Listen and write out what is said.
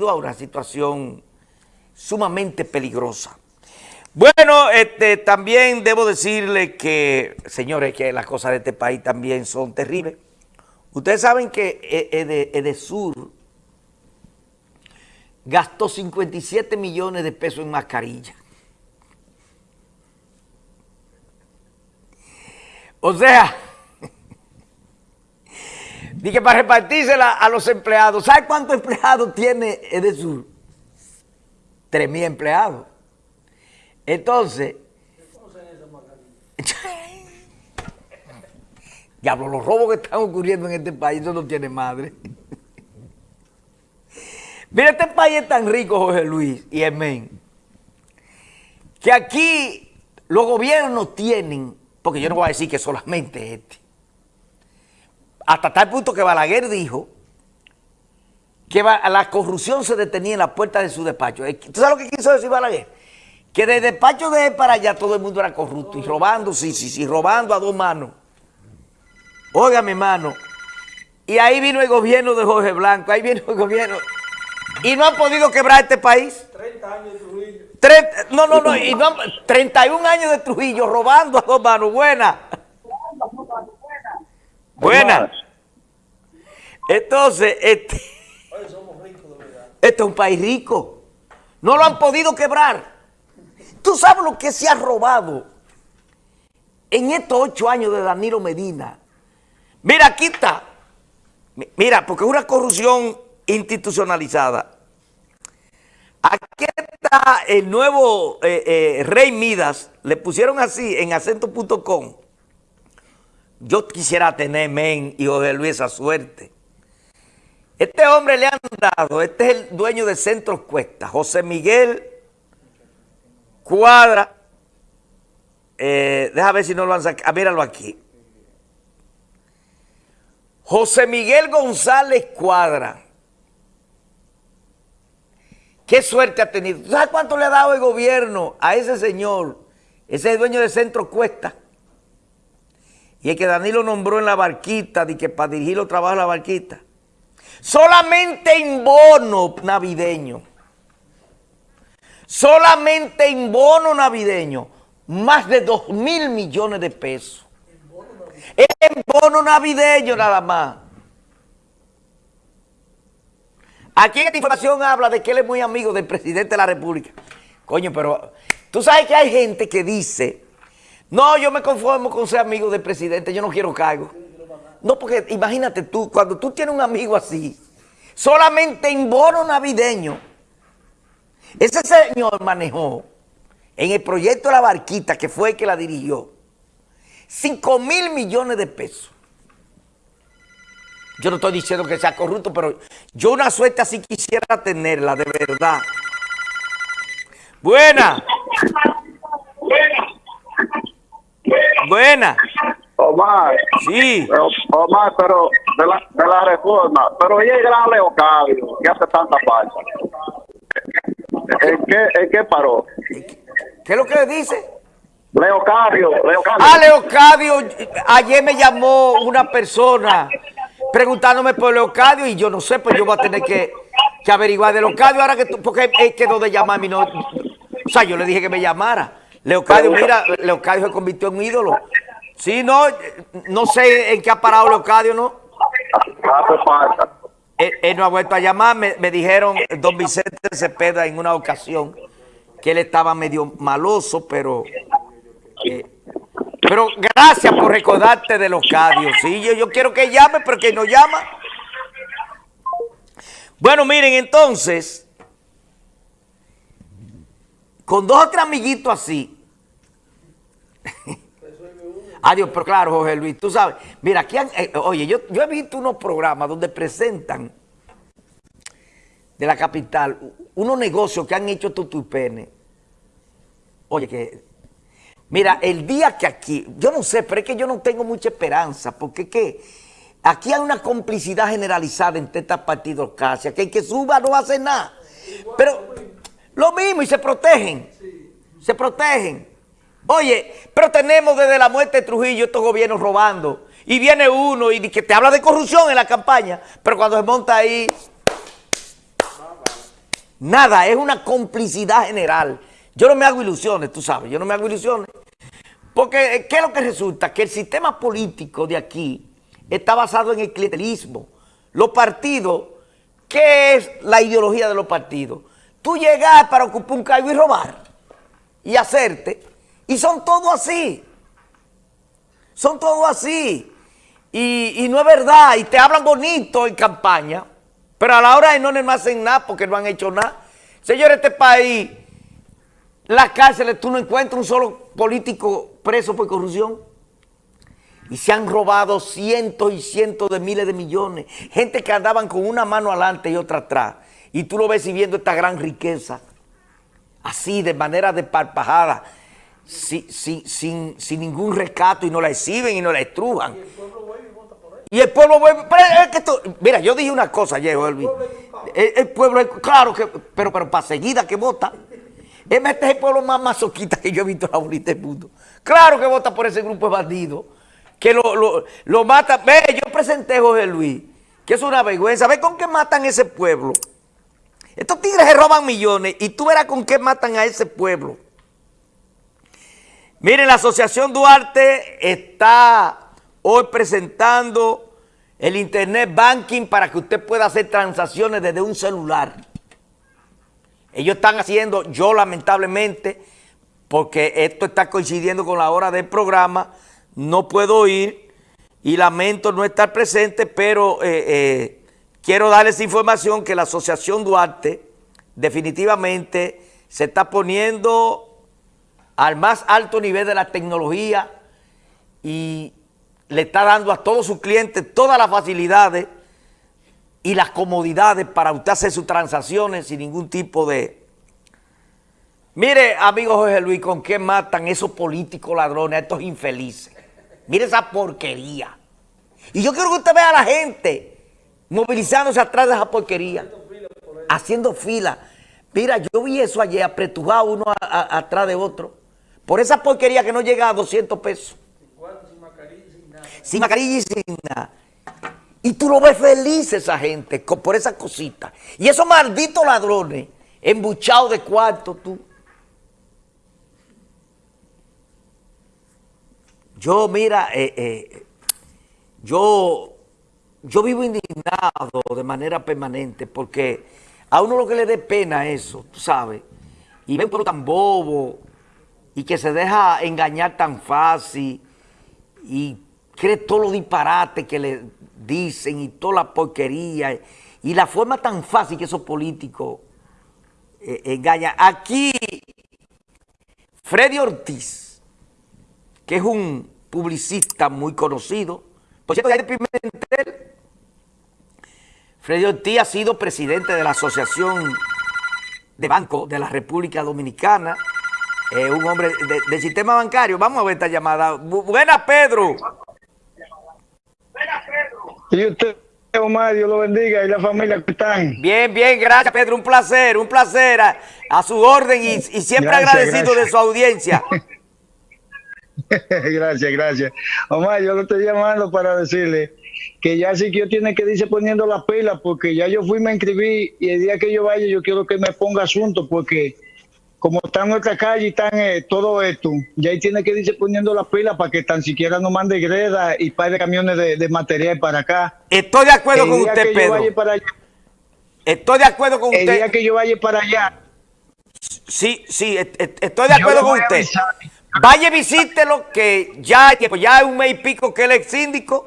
a una situación sumamente peligrosa. Bueno, este, también debo decirle que, señores, que las cosas de este país también son terribles. Ustedes saben que Edesur gastó 57 millones de pesos en mascarilla. O sea, dije para repartírsela a los empleados. ¿Sabe cuántos empleados tiene Edesur? Tres mil empleados. Entonces, diablo, los robos que están ocurriendo en este país, eso no tiene madre. Mira, este país es tan rico, Jorge Luis y Emén, que aquí los gobiernos tienen, porque yo no voy a decir que solamente este, hasta tal punto que Balaguer dijo que la corrupción se detenía en la puerta de su despacho. ¿Tú sabes lo que quiso decir Balaguer? Que de despacho de él para allá todo el mundo era corrupto y robando, sí, sí, sí, robando a dos manos. Oiga, mi hermano. Y ahí vino el gobierno de Jorge Blanco, ahí vino el gobierno. Y no han podido quebrar este país. 30 años de Trujillo. no, no, no, y no, 31 años de Trujillo robando a dos manos. Buena. Buena. Entonces, este, este es un país rico. No lo han podido quebrar. ¿Tú sabes lo que se ha robado en estos ocho años de Danilo Medina? Mira, aquí está. Mira, porque es una corrupción institucionalizada. Aquí está el nuevo eh, eh, Rey Midas. Le pusieron así en acento.com. Yo quisiera tener, men, y José Luis, esa suerte. Este hombre le han dado, este es el dueño de Centros Cuesta, José Miguel Cuadra, eh, déjame ver si no lo han sacado, ah, míralo aquí. José Miguel González Cuadra. Qué suerte ha tenido. ¿Sabes cuánto le ha dado el gobierno a ese señor? Ese es el dueño de Centro Cuesta. Y es que Danilo nombró en la barquita, de que para dirigir los trabajos de la barquita. Solamente en bono navideño solamente en bono navideño, más de 2 mil millones de pesos. En bono navideño nada más. Aquí esta información habla de que él es muy amigo del presidente de la República. Coño, pero tú sabes que hay gente que dice, no, yo me conformo con ser amigo del presidente, yo no quiero cargo. No, porque imagínate tú, cuando tú tienes un amigo así, solamente en bono navideño, ese señor manejó en el proyecto de la barquita, que fue el que la dirigió, 5 mil millones de pesos. Yo no estoy diciendo que sea corrupto, pero yo una suerte así quisiera tenerla, de verdad. Buena. Buena. Omar. Sí. Omar, pero de la, de la reforma. Pero ella es gran Leocadio, que hace tanta falta. ¿En qué, en qué paró? ¿Qué es lo que le dice? Leocadio, Leocadio. Ah, Leocadio, ayer me llamó una persona preguntándome por Leocadio y yo no sé, pues yo voy a tener que, que averiguar de Leocadio ahora que tú, porque él quedó de llamarme no, o sea, yo le dije que me llamara. Leocadio, mira, Leocadio se convirtió en ídolo. Sí, no, no sé en qué ha parado Leocadio, ¿no? Ah, pues él, no ha vuelto a llamar, me, dijeron don Vicente Cepeda en una ocasión que él estaba medio maloso, pero... Eh, pero gracias por recordarte de los cadios. Sí, yo, yo quiero que llame, pero que no llama. Bueno, miren, entonces, con dos o tres amiguitos así, Adiós, pero claro, Jorge Luis, tú sabes. Mira, aquí, eh, oye, yo, yo he visto unos programas donde presentan de la capital unos negocios que han hecho estos tupenes. Oye, que... Mira, el día que aquí, yo no sé, pero es que yo no tengo mucha esperanza, porque que aquí hay una complicidad generalizada entre estos partidos casi, que el que suba no hacer nada. Pero lo mismo, y se protegen, se protegen. Oye, pero tenemos desde la muerte de Trujillo estos gobiernos robando. Y viene uno y que te habla de corrupción en la campaña, pero cuando se monta ahí... Nada, es una complicidad general. Yo no me hago ilusiones, tú sabes, yo no me hago ilusiones. Porque, eh, ¿qué es lo que resulta? Que el sistema político de aquí está basado en el clientelismo. Los partidos, ¿qué es la ideología de los partidos? Tú llegas para ocupar un cargo y robar y hacerte. Y son todos así. Son todos así. Y, y, no es verdad. Y te hablan bonito en campaña. Pero a la hora de no, no hacen nada porque no han hecho nada. Señores, este país, las cárceles, tú no encuentras un solo político preso por corrupción. Y se han robado cientos y cientos de miles de millones. Gente que andaban con una mano adelante y otra atrás. Y tú lo ves viendo esta gran riqueza. Así, de manera desparpajada. Sin, sin, sin, sin, ningún rescato y no la exhiben y no la estrujan. Y el pueblo vuelve. Pero es que esto, mira, yo dije una cosa ayer. El, el, pueblo, claro que, pero, pero para seguida que vota. Este es el pueblo más masoquista que yo he visto en la bonita del mundo. Claro que vota por ese grupo de bandidos. Que lo, lo, lo mata. Ve, yo presenté a José Luis, que es una vergüenza. Ve con qué matan ese pueblo. Estos tigres se roban millones y tú verás con qué matan a ese pueblo. Miren, la Asociación Duarte está hoy presentando el Internet Banking para que usted pueda hacer transacciones desde un celular. Ellos están haciendo, yo lamentablemente, porque esto está coincidiendo con la hora del programa, no puedo ir y lamento no estar presente, pero eh, eh, quiero darles información que la Asociación Duarte definitivamente se está poniendo al más alto nivel de la tecnología y le está dando a todos sus clientes todas las facilidades y las comodidades para usted hacer sus transacciones sin ningún tipo de... Mire, amigo José Luis, con qué matan esos políticos ladrones, estos infelices. Mire esa porquería. Y yo quiero que usted vea a la gente movilizándose atrás de esa porquería. Haciendo fila. Mira, yo vi eso ayer, apretujado uno atrás de otro. Por esa porquería que no llega a 200 pesos. Sin mascarilla y sin nada. Sin mascarilla y sin nada. Y tú lo ves feliz esa gente por esa cosita. Y esos malditos ladrones, embuchados de cuarto, tú. Yo, mira, eh, eh, yo, yo vivo indignado de manera permanente porque a uno lo que le dé pena eso, tú sabes, y ve un pueblo tan bobo y que se deja engañar tan fácil y cree todo lo disparate que le dicen y toda la porquería y la forma tan fácil que esos políticos eh, engañan. Aquí, Freddy Ortiz, que es un publicista muy conocido, por cierto, ya Pimentel, Freddy Ortiz ha sido presidente de la Asociación de Banco de la República Dominicana, eh, un hombre de, del sistema bancario. Vamos a ver esta llamada. Buena, Pedro. Y usted, Omar, Dios lo bendiga y la familia que están. Bien, bien, gracias, Pedro. Un placer, un placer. A, a su orden y, y siempre gracias, agradecido gracias. de su audiencia. gracias, gracias. Omar, yo lo estoy llamando para decirle que ya sí que yo tiene que irse poniendo las pilas porque ya yo fui, me inscribí y el día que yo vaya yo quiero que me ponga asunto porque como está en nuestra calle y están eh, todo esto, ya ahí tiene que irse poniendo las pilas para que tan siquiera no mande greda y par de camiones de, de, material para acá. Estoy de acuerdo con usted, Pedro. Allá, estoy de acuerdo con el usted. El día que yo vaya para allá. Sí, sí, estoy de acuerdo con usted. Vaya, visítelo, que ya ya hay un mes y pico que él es síndico